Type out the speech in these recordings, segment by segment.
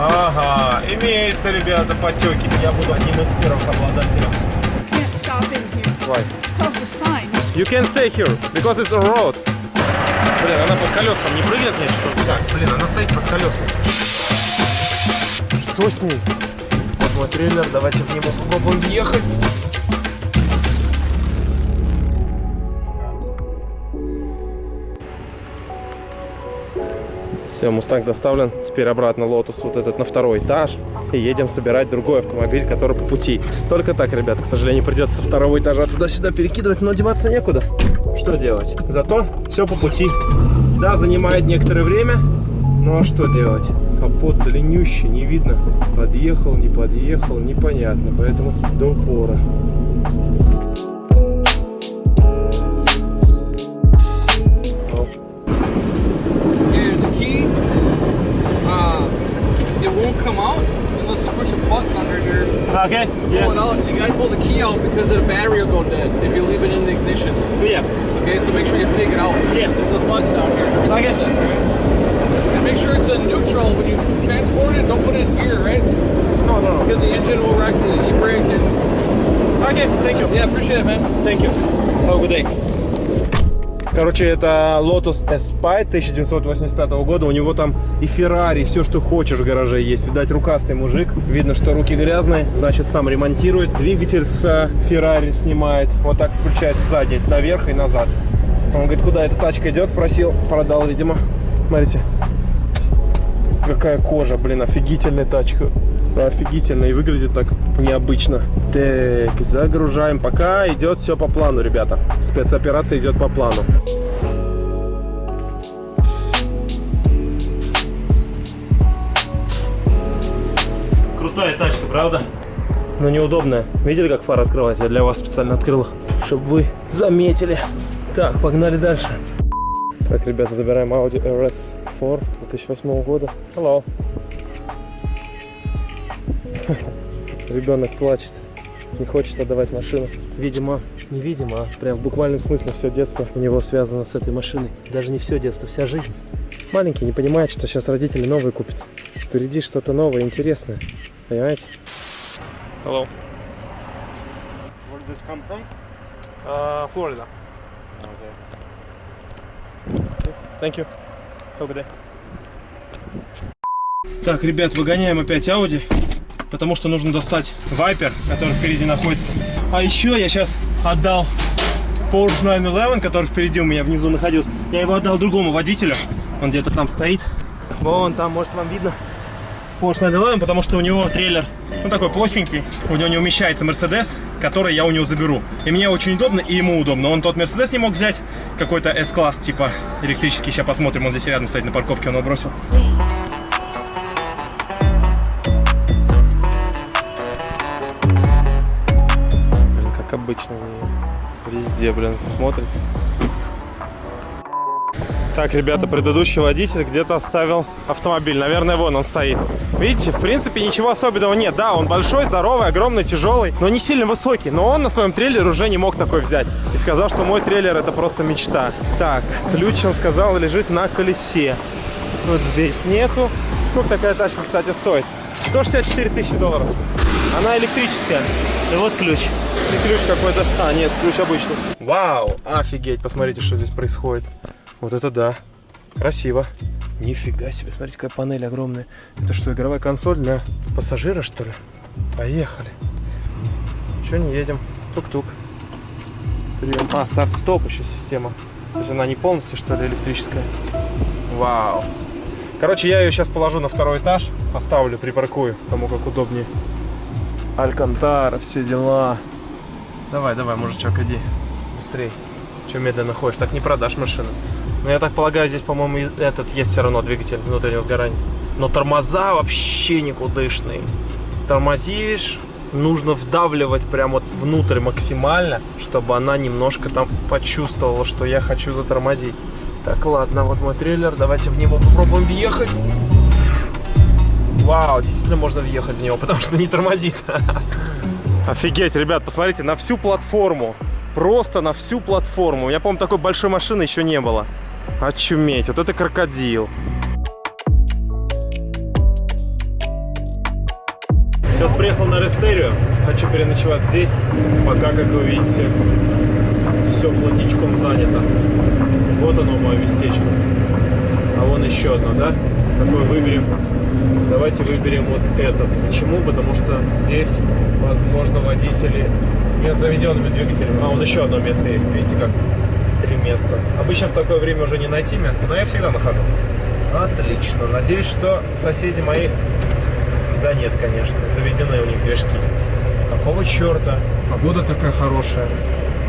Ага, имеется, ребята, потеки. Я буду одним из первых обладателей. Can't. Why? You can stay here, because it's a road. Блин, она под колес там не прыгнет мне что-то? Так, блин, она стоит под колесами. Что с ней? Вот мой трейлер, давайте в него попробуем въехать. Все, Мустанг доставлен. Теперь обратно Lotus вот этот на второй этаж. И едем собирать другой автомобиль, который по пути. Только так, ребята, к сожалению, придется со второго этажа туда-сюда перекидывать, но деваться некуда. Что делать? Зато все по пути. Да, занимает некоторое время, но что делать? Капот длиннющий, не видно. Подъехал, не подъехал, непонятно. Поэтому до упора. Here. Okay, Pull it out. You gotta pull the key out because the battery will go dead if you leave it in the ignition. Yeah. Okay, so make sure you take it out. Yeah. There's a button down here. Okay. reset, right? And make sure it's in neutral when you transport it. Don't put it in gear, right? No, no, no. Because the engine will wreck the e-brake. And Okay, thank you. yeah, appreciate it, man. Thank you. Have a good day. Короче, это Lotus Espy 1985 года. У него там и Ferrari, все, что хочешь в гараже есть. Видать, рукастый мужик. Видно, что руки грязные, значит, сам ремонтирует. Двигатель с э, Ferrari снимает. Вот так включается сзади, наверх и назад. Он говорит, куда эта тачка идет, просил, продал, видимо. Смотрите. Какая кожа, блин, офигительная тачка. Офигительно и выглядит так необычно. Так, загружаем. Пока идет все по плану, ребята. Спецоперация идет по плану. Крутая тачка, правда? Но неудобная. Видели, как фара открывается? Я для вас специально открыл их, чтобы вы заметили. Так, погнали дальше. Так, ребята, забираем Audi RS4 2008 года. Hello. Ребенок плачет, не хочет отдавать машину. Видимо, невидимо, а прям в буквальном смысле все детство у него связано с этой машиной. Даже не все детство, вся жизнь. Маленький не понимает, что сейчас родители новые купят. Впереди что-то новое, интересное. Понимаете? Hello. Where did this come from? Uh, Florida. Okay. Thank you. Have a good day. Так, ребят, выгоняем опять Audi, потому что нужно достать Viper, который впереди находится. А еще я сейчас отдал Porsche 911, который впереди у меня внизу находился. Я его отдал другому водителю. Он где-то там стоит. Вон там, может, вам видно. Porsche 911, потому что у него трейлер, ну, такой плохенький. У него не умещается Mercedes, который я у него заберу. И мне очень удобно, и ему удобно. Он тот Mercedes не мог взять, какой-то S-класс, типа электрический. Сейчас посмотрим, он здесь рядом, кстати, на парковке он его бросил. Обычно, они везде, блин, смотрят. Так, ребята, предыдущий водитель где-то оставил автомобиль. Наверное, вон он стоит. Видите, в принципе, ничего особенного нет. Да, он большой, здоровый, огромный, тяжелый, но не сильно высокий. Но он на своем трейлере уже не мог такой взять. И сказал, что мой трейлер это просто мечта. Так, ключ, он сказал, лежит на колесе. Вот здесь нету. Сколько такая тачка, кстати, стоит? 164 тысячи долларов. Она электрическая. И вот ключ. И ключ какой-то. А, нет, ключ обычный. Вау, офигеть, посмотрите, что здесь происходит. Вот это да. Красиво. Нифига себе, смотрите, какая панель огромная. Это что, игровая консоль для пассажира, что ли? Поехали. Че не едем? Тук-тук. Прием. А, старт-стоп еще система. То есть она не полностью, что ли, электрическая. Вау. Короче, я ее сейчас положу на второй этаж, поставлю, припаркую, кому как удобнее. Алькантара, все дела. Давай, давай, мужичок, иди. Быстрей. Че медленно ходишь? Так не продашь машину. Но я так полагаю, здесь, по-моему, этот есть все равно двигатель внутреннего сгорания. Но тормоза вообще никудышные. Тормозишь, нужно вдавливать прям вот внутрь максимально, чтобы она немножко там почувствовала, что я хочу затормозить. Так, ладно, вот мой трейлер. Давайте в него попробуем въехать. Вау, действительно можно въехать в него, потому что не тормозит. Офигеть, ребят, посмотрите, на всю платформу. Просто на всю платформу. Меня, по-моему, такой большой машины еще не было. Очуметь, вот это крокодил. Сейчас приехал на Рестерию. Хочу переночевать здесь. Пока, как вы видите, все плотничком занято. Вот оно мое местечко. А вон еще одно, да? Какой выберем? Давайте выберем вот этот. Почему? Потому что здесь, возможно, водители не с заведенными двигателями. А, вон еще одно место есть. Видите как? Три места. Обычно в такое время уже не найти место, но я всегда нахожу. Отлично. Надеюсь, что соседи мои... Да нет, конечно. Заведены у них движки. Какого черта? Погода такая хорошая.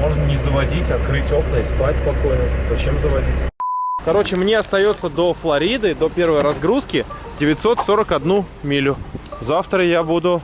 Можно не заводить, открыть окна и спать спокойно. Зачем заводить? Короче, мне остается до Флориды, до первой разгрузки 941 милю. Завтра я буду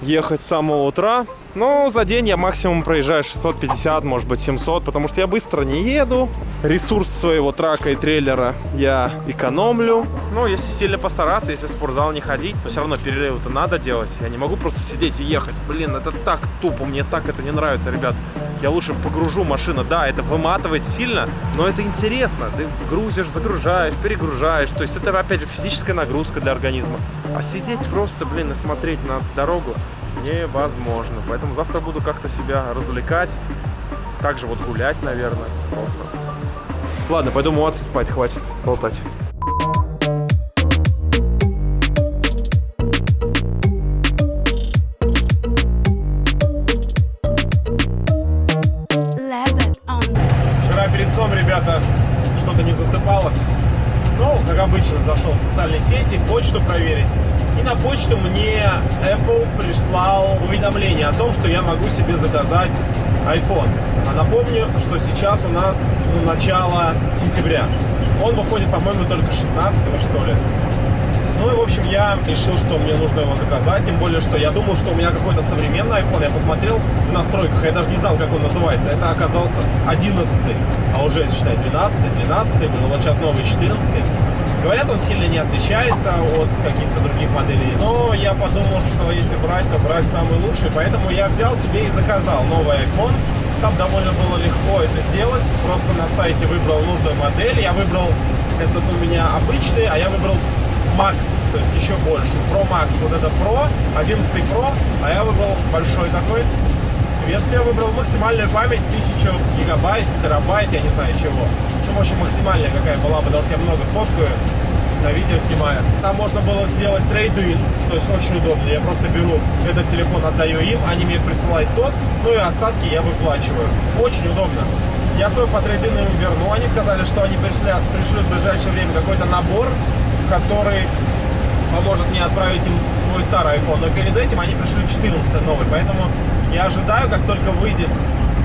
ехать с самого утра. Но за день я максимум проезжаю 650, может быть 700, потому что я быстро не еду. Ресурс своего трака и трейлера я экономлю. Но если сильно постараться, если в спортзал не ходить, то все равно перерывы-то надо делать. Я не могу просто сидеть и ехать. Блин, это так тупо, мне так это не нравится, ребят. Я лучше погружу машину. Да, это выматывает сильно, но это интересно. Ты грузишь, загружаешь, перегружаешь. То есть это, опять же, физическая нагрузка для организма. А сидеть просто, блин, и смотреть на дорогу невозможно. Поэтому завтра буду как-то себя развлекать. Также вот гулять, наверное, просто. Ладно, пойду умываться, спать, хватит болтать. Вчера перед сном, ребята, что-то не засыпалось. Ну, как обычно, зашел в социальные сети, почту проверить. На почту мне Apple прислал уведомление о том, что я могу себе заказать iPhone. А напомню, что сейчас у нас ну, начало сентября. Он выходит, по-моему, только 16 что ли. Ну и, в общем, я решил, что мне нужно его заказать. Тем более, что я думал, что у меня какой-то современный iPhone. Я посмотрел в настройках, я даже не знал, как он называется. Это оказался 11 а уже, считай, 12 12 был, вот сейчас новый 14 Говорят, он сильно не отличается от каких-то других моделей. Но я подумал, что если брать, то брать самый лучший. Поэтому я взял себе и заказал новый iPhone. Там довольно было легко это сделать. Просто на сайте выбрал нужную модель. Я выбрал, этот у меня обычный, а я выбрал Max, то есть еще больше. Pro Max, вот это Pro, 11 Pro, а я выбрал большой такой. Цвет я выбрал, максимальная память 1000 гигабайт, терабайт, я не знаю чего. Ну, в общем, максимальная какая была, потому что я много фоткаю, на видео снимаю. Там можно было сделать трейд-ин, то есть очень удобно. Я просто беру этот телефон, отдаю им, они мне присылают тот, ну и остатки я выплачиваю. Очень удобно. Я свой по трейдину им верну. Они сказали, что они пришлют, пришлют в ближайшее время какой-то набор, который поможет мне отправить им свой старый iPhone. Но перед этим они пришлют 14 новый. Поэтому я ожидаю, как только выйдет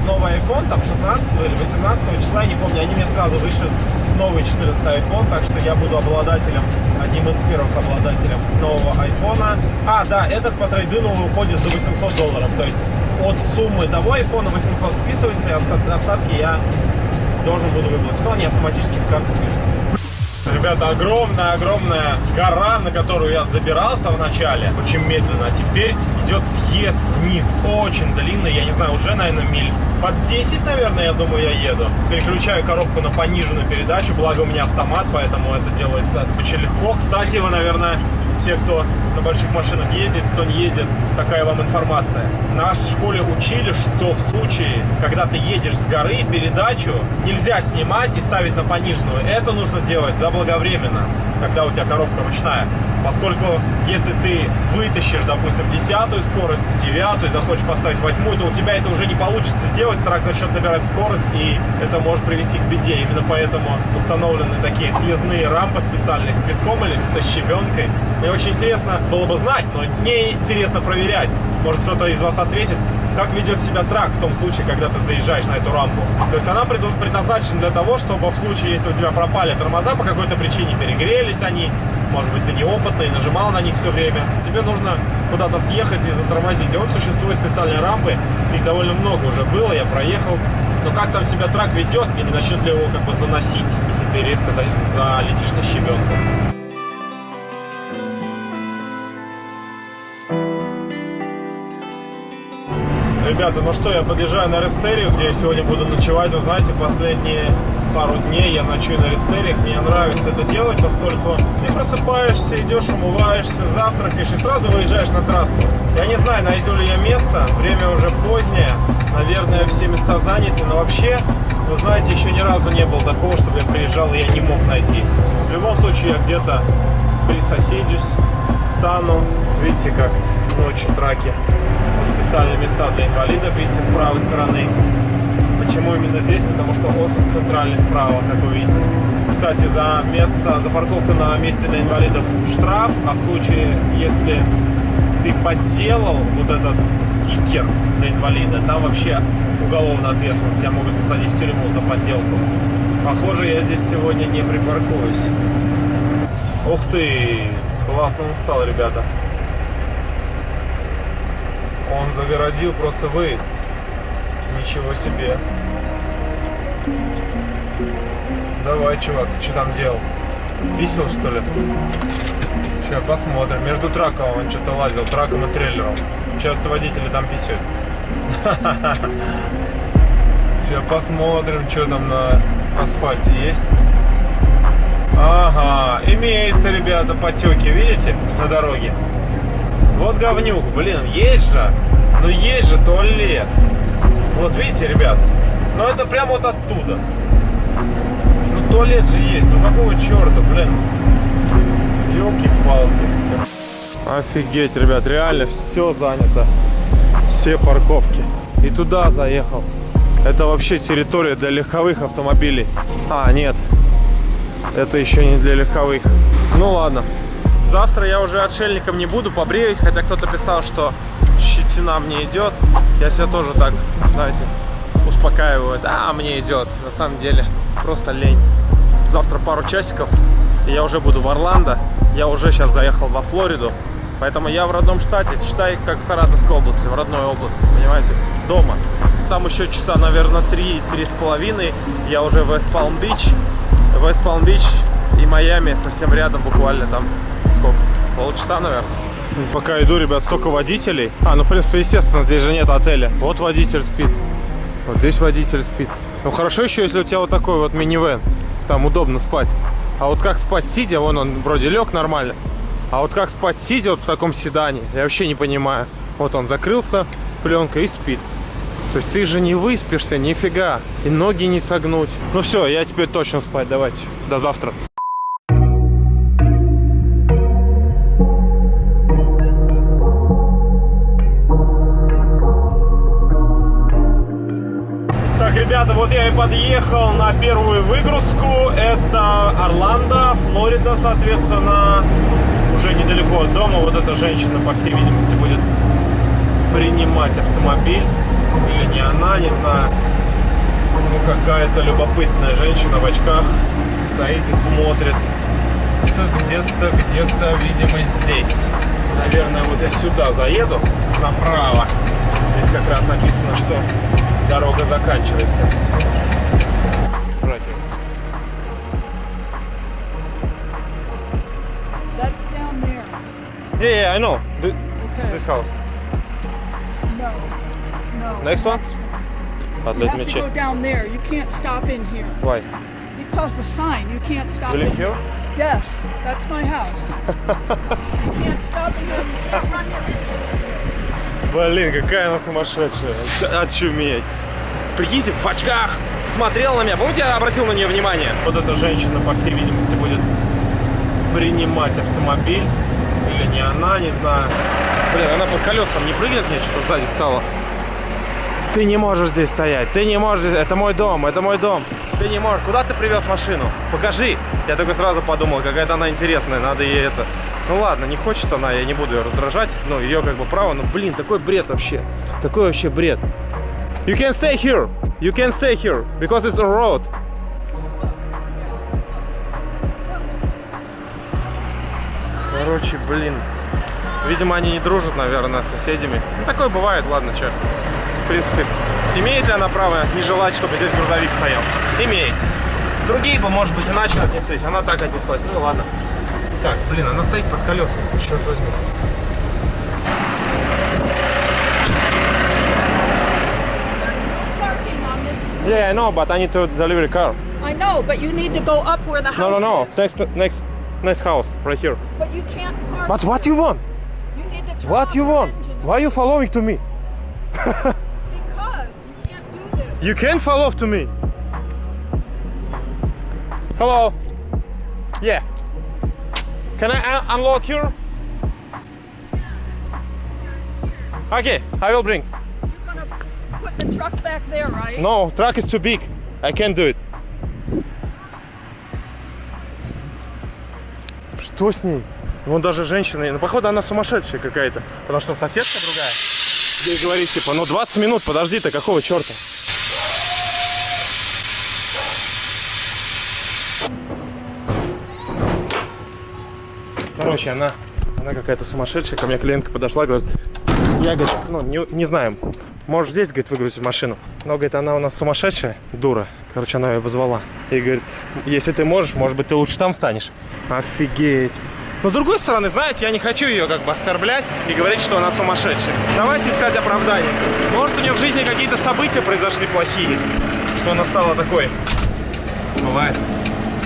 новый iPhone, там 16 или 18 числа, я не помню, они мне сразу вышлют новый 14 iPhone, так что я буду обладателем, одним из первых обладателем нового iPhone. А, да, этот по трейдину уходит за 800 долларов, то есть от суммы того iPhone 800 списывается, и остатки я должен буду выплатить. Но они автоматически с карты пишут. Ребята, огромная-огромная гора, на которую я забирался вначале, очень медленно, а теперь идет съезд вниз, очень длинный, я не знаю, уже, наверное, миль под 10, наверное, я думаю, я еду. Переключаю коробку на пониженную передачу, благо у меня автомат, поэтому это делается очень легко. Кстати, вы, наверное, те, кто на больших машинах ездит, кто не ездит, такая вам информация. Нас в школе учили, что в случае, когда ты едешь с горы, передачу нельзя снимать и ставить на пониженную. Это нужно делать заблаговременно, когда у тебя коробка ручная. Поскольку если ты вытащишь, допустим, десятую скорость, девятую, захочешь поставить восьмую, то у тебя это уже не получится сделать, трак начнет набирать скорость, и это может привести к беде. Именно поэтому установлены такие съездные рампы специальные с песком или со щебенкой. Мне очень интересно было бы знать, но не интересно проверять. Может кто-то из вас ответит, как ведет себя трак в том случае, когда ты заезжаешь на эту рампу. То есть она предназначена для того, чтобы в случае, если у тебя пропали тормоза по какой-то причине, перегрелись они, может быть, ты неопытный, нажимал на них все время, тебе нужно куда-то съехать и затормозить. И вот существуют специальные рампы, их довольно много уже было, я проехал. Но как там себя трак ведет и не начнет ли его как бы заносить, если ты резко залетишь на щебенку. Ребята, ну что, я подъезжаю на Рестерию, где я сегодня буду ночевать. Вы знаете, последние пару дней я ночую на рестериях. Мне нравится это делать, поскольку ты просыпаешься, идешь, умываешься, завтракаешь и сразу выезжаешь на трассу. Я не знаю, найду ли я место. Время уже позднее. Наверное, все места заняты. Но вообще, вы знаете, еще ни разу не было такого, чтобы я приезжал и я не мог найти. В любом случае, я где-то присоседюсь, встану. Видите, как ночью траки. Специальные места для инвалидов, видите, с правой стороны. Почему именно здесь? Потому что офис центральный справа, как вы видите. Кстати, за место, за парковку на месте для инвалидов штраф, а в случае, если ты подделал вот этот стикер для инвалида, там вообще уголовная ответственность, тебя могут посадить в тюрьму за подделку. Похоже, я здесь сегодня не припаркуюсь. Ух ты! Классно он стал, ребята. Он загородил просто выезд. Ничего себе. Давай, чувак, ты что там делал? Висел, что ли? Сейчас посмотрим. Между траком он что-то лазил, траком и трейлером. Часто водители там писают. Сейчас посмотрим, что там на асфальте есть. Ага, имеется, ребята, потеки, видите, на дороге. Вот говнюк, блин, есть же, ну есть же туалет. Вот видите, ребят, ну это прямо вот оттуда. Ну туалет же есть, ну какого черта, блин. Елки-палки. Офигеть, ребят, реально все занято. Все парковки. И туда заехал. Это вообще территория для легковых автомобилей. А, нет. Это еще не для легковых. Ну ладно. Завтра я уже отшельником не буду, побреюсь. Хотя кто-то писал, что щетина мне идет. Я себя тоже так, знаете, успокаиваю. Да, мне идет. На самом деле, просто лень. Завтра пару часиков, и я уже буду в Орландо. Я уже сейчас заехал во Флориду. Поэтому я в родном штате, считай, как в Саратовской области, в родной области, понимаете, дома. Там еще часа, наверное, три, три с половиной. Я уже в Вест-Палм-Бич. Вест-Палм-Бич и Майами совсем рядом, буквально там? Полчаса, наверное. Пока иду, ребят, столько водителей. А, ну, в принципе, естественно, здесь же нет отеля. Вот водитель спит. Вот здесь водитель спит. Ну, хорошо еще, если у тебя вот такой вот минивэн. Там удобно спать. А вот как спать сидя, вон он вроде лег нормально. А вот как спать сидя вот в таком седане, я вообще не понимаю. Вот он закрылся пленкой и спит. То есть ты же не выспишься, нифига. И ноги не согнуть. Ну все, я теперь точно спать. Давайте. До завтра. Подъехал на первую выгрузку. Это Орландо, Флорида, соответственно, уже недалеко от дома. Вот эта женщина, по всей видимости, будет принимать автомобиль. Или не она, не знаю. Ну, какая-то любопытная женщина в очках стоит и смотрит. Это где-то, где-то, видимо, здесь. Наверное, вот я сюда заеду, направо. Здесь как раз написано, что дорога заканчивается. Братья. That's down there. Yeah, yeah, I know. Th- Okay. This house. No. No. Next one? But You let have me to check. go down there. You can't stop in here. Why? Because the sign, you can't stop You in here? Yes, that's my house. you can't stop in here. You can't run your Блин, какая она сумасшедшая. Очуметь. Прикиньте, в очках смотрела на меня. Помните, я обратил на нее внимание? Вот эта женщина, по всей видимости, будет принимать автомобиль. Или не она, не знаю. Блин, она под колес там не прыгнет, мне что-то сзади стало. Ты не можешь здесь стоять, ты не можешь, это мой дом, это мой дом. Ты не можешь, куда ты привез машину? Покажи. Я только сразу подумал, какая-то она интересная, надо ей это... Ну ладно, не хочет она, я не буду ее раздражать, ну ее как бы право, но блин, такой бред вообще, такой вообще бред. You can stay here, you can stay here, because it's a road. Короче, блин, видимо они не дружат, наверное, с соседями. Ну такое бывает, ладно, что. В принципе, имеет ли она право не желать, чтобы здесь грузовик стоял? Имеет. Другие бы, может быть, иначе отнеслись. Она так отнеслась. Ну ладно. Так, блин, она стоит под колесами. Черт возьми. Yeah, I know, but I need to deliver car. I know, but you need to go up where the house No, no, no. is. Next, next, next house, right here. But you can't park. But what you want? You need to turn What you want? engine. Why you following to me? Because you can't do this. You can follow to me. Hello. Yeah. Can I un- unload here? Okay, I will bring. You're gonna put the truck back there, right? No, truck is too big. I can't do it. Что с ней? Вон даже женщина, ну походу она сумасшедшая какая-то, потому что соседка другая. Ей говорит, типа, ну 20 минут, подожди, ты какого черта? Короче, она, она какая-то сумасшедшая. Ко мне клиентка подошла, говорит, я, говорит, ну, не, не знаю, можешь здесь, говорит, выгрузить машину. Но, говорит, она у нас сумасшедшая, дура. Короче, она ее позвала. И говорит, если ты можешь, может быть, ты лучше там станешь. Офигеть. Но с другой стороны, знаете, я не хочу ее как бы оскорблять и говорить, что она сумасшедшая. Давайте искать оправдание. Может, у нее в жизни какие-то события произошли плохие, что она стала такой. Бывает.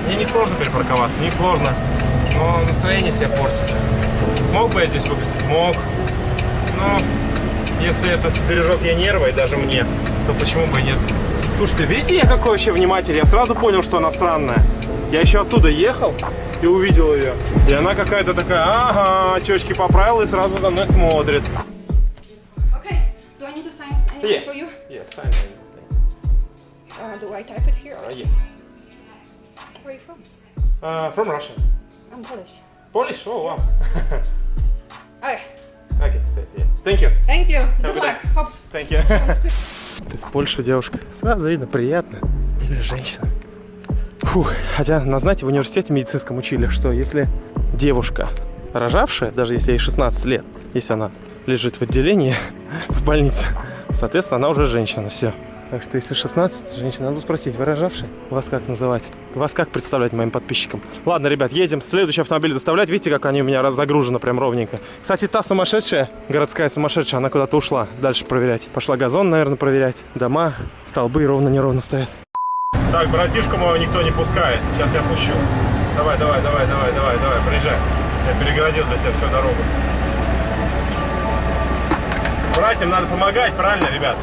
Мне не сложно перепарковаться, не сложно. Но настроение себе портить. Мог бы я здесь выгрузить? Мог. Но если это сбережет ей нервы, и даже мне, то почему бы и нет? Слушайте, видите, я какой вообще внимательный? Я сразу понял, что она странная. Я еще оттуда ехал и увидел ее. И она какая-то такая, ага, чечки поправила и сразу за мной смотрит. Okay. Do I need to sign anything Yeah. for you? Yeah, sign it. Uh, do I type it here? Uh, yeah. Where are you from? Uh, from Russia. I'm Polish. Polish? Oh, wow. Okay. okay, safe, yeah. Thank you. Thank you. Good good luck. Hope Thank you. Ты с Польши девушка. Сразу видно, приятно. Или женщина. Фух. Хотя, на знаете, в университете медицинском учили, что если девушка рожавшая, даже если ей 16 лет, если она лежит в отделении в больнице, соответственно, она уже женщина, все. Так что если 16, женщина, надо спросить, вы рожавшие? Вас как называть? Вас как представлять моим подписчикам? Ладно, ребят, едем. Следующий автомобиль доставлять. Видите, как они у меня загружены прям ровненько. Кстати, та сумасшедшая, городская сумасшедшая, она куда-то ушла дальше проверять. Пошла газон, наверное, проверять. Дома, столбы ровно-неровно стоят. Так, братишку моего никто не пускает. Сейчас я пущу. Давай, давай, давай, давай, давай, давай, приезжай. Я перегородил для тебя всю дорогу. Братьям надо помогать, правильно, ребят?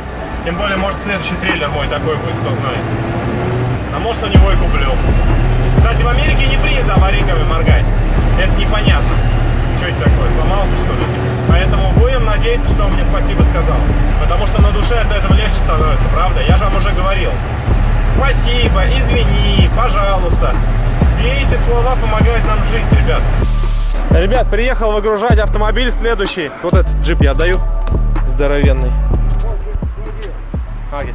Тем более, может, следующий трейлер мой такой будет, кто знает. А может, у него и куплю. Кстати, в Америке не принято аварийками моргать. Это непонятно. Что это такое, сломался, что ли? Поэтому будем надеяться, что он мне спасибо сказал. Потому что на душе от этого легче становится, правда? Я же вам уже говорил. Спасибо, извини, пожалуйста. Все эти слова помогают нам жить, ребят. Ребят, приехал выгружать автомобиль следующий. Вот этот джип я отдаю. Здоровенный. Окей.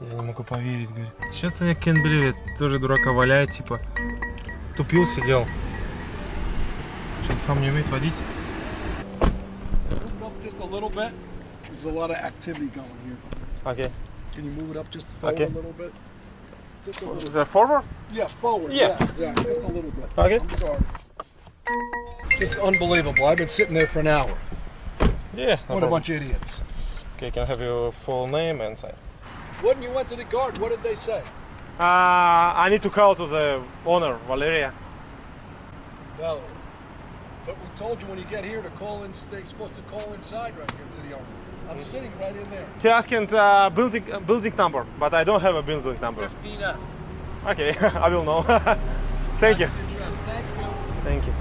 Я не могу поверить, говорит. Что-то я can't believe it. Тоже дурака валяет, типа. Тупил, сидел. Что-то сам не умеет водить. Just a little bit. There's a lot of activity going here. Окей. Can you move it up just forward Okay. a little bit? Just a little The forward? Yeah, forward. Yeah. Yeah, just a little bit. Okay. I'm sorry. Just unbelievable. I've been sitting there for an hour. Yeah. no What a problem. bunch of idiots. Okay, can I have your full name and sign? When you went to the guard, what did they say? Uh, I need to call to the owner, Valeria. No. But we told you when you get here to call in. They're supposed to call inside right here to the owner. I'm Mm. sitting right in there. He asking uh, building uh, building number, but I don't have a building number. 15F. Okay, I will know. Thank you. Address. Thank you. Thank you.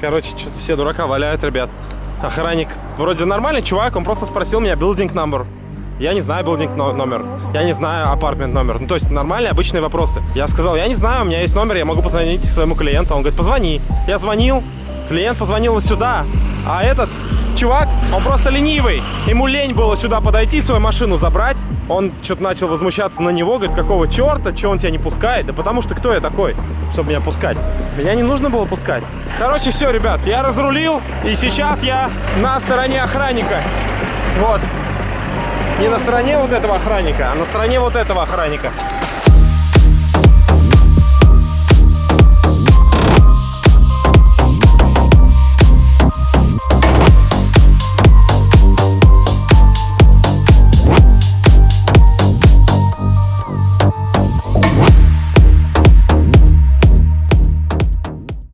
Короче, что-то все дурака валяют, ребят. Охранник вроде нормальный чувак, он просто спросил меня building number. Я не знаю но- номер. Я не знаю apartment номер. Ну, то есть нормальные, обычные вопросы. Я сказал, я не знаю, у меня есть номер, я могу позвонить своему клиенту. Он говорит, позвони. Я звонил, клиент позвонил сюда. А этот чувак, он просто ленивый. Ему лень было сюда подойти, свою машину забрать. Он что-то начал возмущаться на него, говорит, какого черта, что он тебя не пускает? Да потому что кто я такой, чтобы меня пускать? Меня не нужно было пускать. Короче, все, ребят, я разрулил, и сейчас я на стороне охранника. Вот. Не на стороне вот этого охранника, а на стороне вот этого охранника.